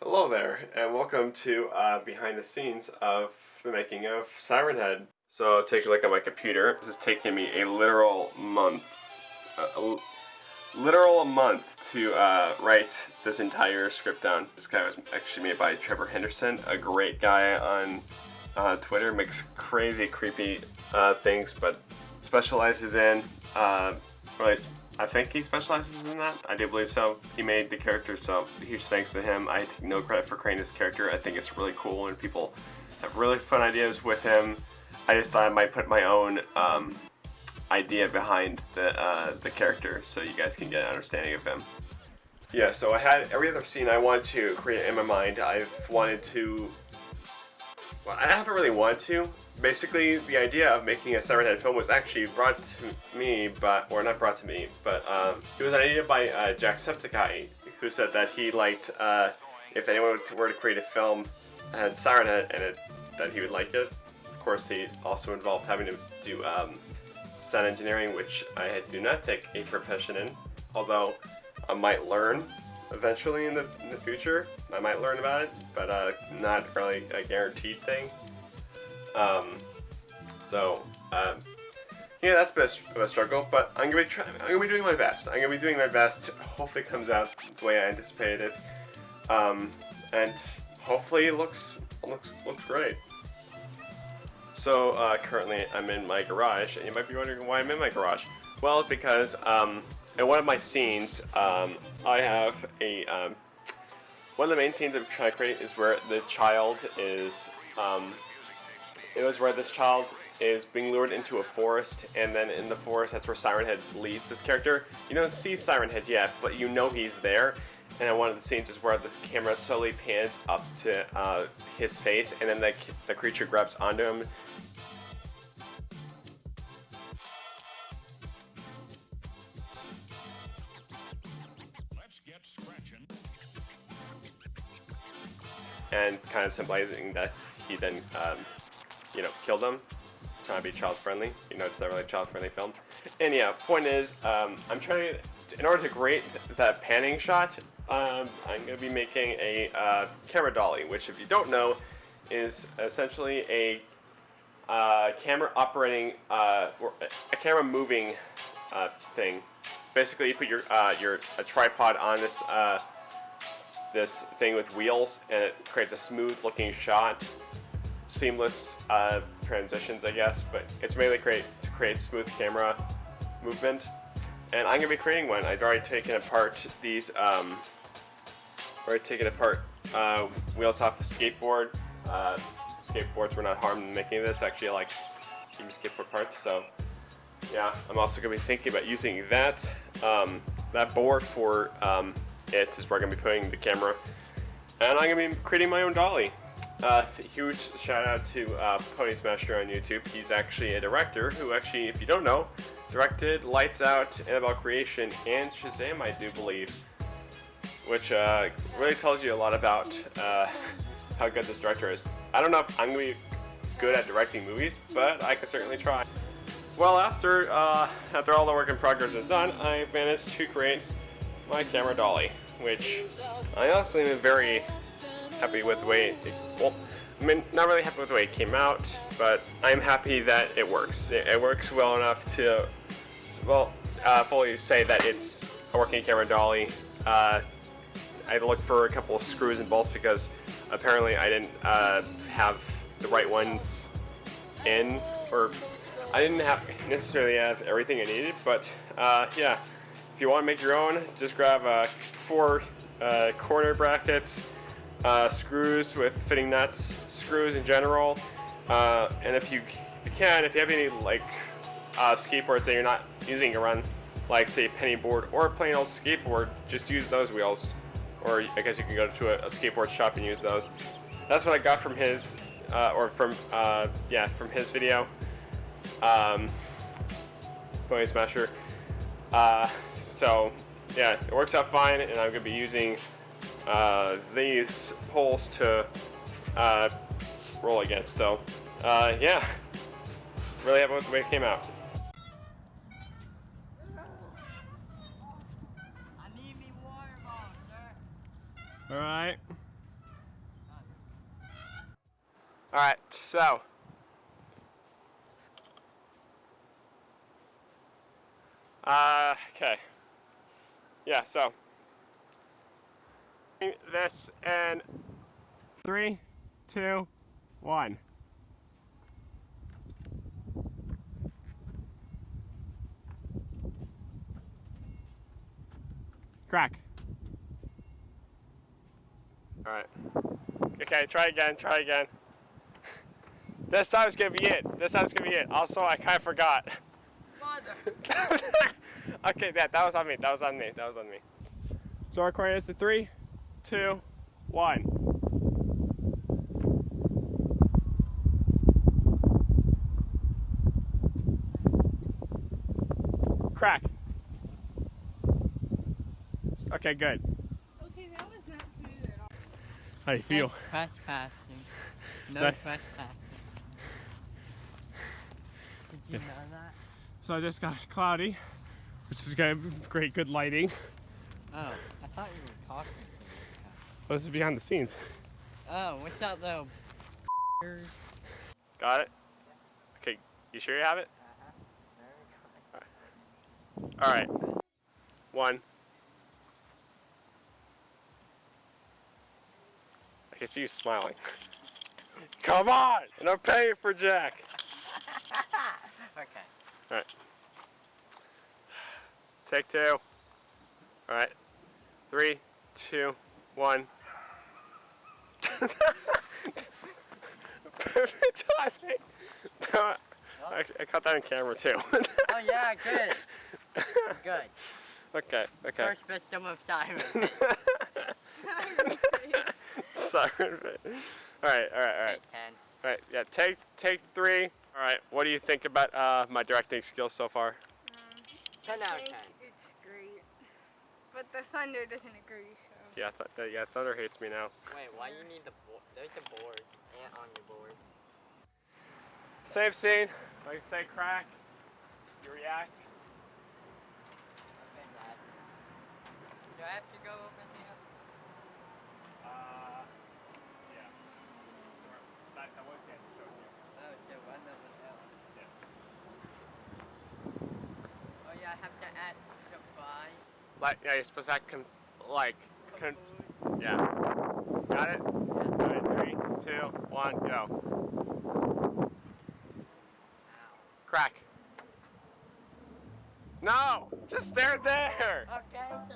Hello there, and welcome to uh, behind the scenes of the making of Siren Head. So take a look at my computer. This is taking me a literal month, uh, a literal a month to uh, write this entire script down. This guy was actually made by Trevor Henderson, a great guy on uh, Twitter, makes crazy creepy uh, things, but specializes in, uh, or at least I think he specializes in that. I do believe so. He made the character, so huge thanks to him. I take no credit for creating this character. I think it's really cool and people have really fun ideas with him. I just thought I might put my own um, idea behind the, uh, the character so you guys can get an understanding of him. Yeah, so I had every other scene I wanted to create in my mind. I've wanted to... Well, I haven't really wanted to. Basically, the idea of making a Siren Head film was actually brought to me, but or not brought to me, but um, it was an idea by uh, Jacksepticeye, who said that he liked uh, if anyone were to create a film had Siren Head in it, that he would like it. Of course, he also involved having to do um, sound engineering, which I do not take a profession in, although I might learn eventually in the, in the future. I might learn about it, but uh, not really a guaranteed thing. Um, so, um, yeah, that's a bit of a struggle, but I'm gonna be trying. I'm gonna be doing my best. I'm gonna be doing my best. Hopefully, it comes out the way I anticipated it, um, and hopefully, it looks looks looks great. So uh, currently I'm in my garage, and you might be wondering why I'm in my garage. Well, because um, in one of my scenes, um, I have a, um, one of the main scenes I'm trying to create is where the child is, um, it was where this child is being lured into a forest, and then in the forest, that's where Siren Head leads this character. You don't see Siren Head yet, but you know he's there, and one of the scenes is where the camera slowly pans up to uh, his face, and then the, the creature grabs onto him. And kind of symbolizing that he then, um, you know, kill them. trying to be child friendly. You know, it's not really a child friendly film. And yeah, point is, um, I'm trying to, in order to create that panning shot, um, I'm going to be making a uh, camera dolly, which if you don't know, is essentially a uh, camera operating, uh, a camera moving uh, thing. Basically, you put your uh, your a tripod on this uh, this thing with wheels, and it creates a smooth-looking shot, seamless transitions, I guess. But it's mainly create to create smooth camera movement. And I'm going to be creating one. I've already taken apart these um, we're taking apart uh, wheels off a skateboard. Uh, skateboards were not harmed in making this. Actually, like keeping skateboard parts. So yeah, I'm also going to be thinking about using that um, that board for um, it is where I'm going to be putting the camera. And I'm going to be creating my own dolly. Uh, huge shout out to uh, Pony Smasher on YouTube. He's actually a director who actually, if you don't know, directed Lights Out, Annabelle Creation, and Shazam, I do believe which uh, really tells you a lot about uh, how good this director is. I don't know if I'm going to be good at directing movies, but I can certainly try. Well, after, uh, after all the work in progress is done, I managed to create my camera dolly, which I honestly am very happy with the way it, well, I mean, not really happy with the way it came out, but I'm happy that it works. It, it works well enough to, well, uh, fully say that it's a working camera dolly. Uh, I looked for a couple of screws and bolts because apparently I didn't uh, have the right ones in, or I didn't have necessarily have everything I needed, but uh, yeah, if you want to make your own, just grab uh, four uh, corner brackets, uh, screws with fitting nuts, screws in general, uh, and if you, if you can, if you have any like skateboards that you're not using around, like say penny board or a plain old skateboard, just use those wheels or I guess you can go to a, a skateboard shop and use those. That's what I got from his, uh, or from, uh, yeah, from his video. Um, Pony Smasher. Uh, so, yeah, it works out fine, and I'm to be using uh, these poles to uh, roll against. So, uh, yeah, really happy with the way it came out. All right. All right, so. Uh, okay. Yeah, so this in three, two, one. Crack. Alright. Okay, try again, try again. This time's gonna be it. This time's gonna be it. Also, I kinda forgot. Mother. okay, that, that was on me. That was on me. That was on me. So our coin is the three, two, one. Crack. Okay, good. Okay, that was not smooth at all. How do you feel? That's trespassing. No That- trespassing. Did you know that? So I just got cloudy, which is good, great, good lighting. Oh, I thought you were talking to me. Oh, this is behind the scenes. Oh, what's up, though? Got it? Okay, you sure you have it? All right. One. I can see you smiling. Come on! And I'm paying for Jack. Okay. All right. Take two. All right. Three, two, one. Perfect timing. No, I, I caught that on camera too. Oh yeah, good. Good. okay, okay. First victim of Simon. Siren fit. Alright, alright, alright. Ten. Alright, Yeah, take take three. All right. What do you think about uh, my directing skills so far? Ten out of ten. It's great. But the thunder doesn't agree, so. Yeah, th- th- yeah. Thunder hates me now. Wait, why you need the board? There's a board. Ant on your board. Same scene. Like I say, crack. You react. Okay, Dad. Do I have to go over here? Uh, yeah. That, that was it. So, Oh, the one over there. yeah. Oh yeah, I have to add the five. Like, yeah, you're supposed to con- like, con- yeah. Got it? Right, three, two, one, go. Crack. No! Just stare there! Okay.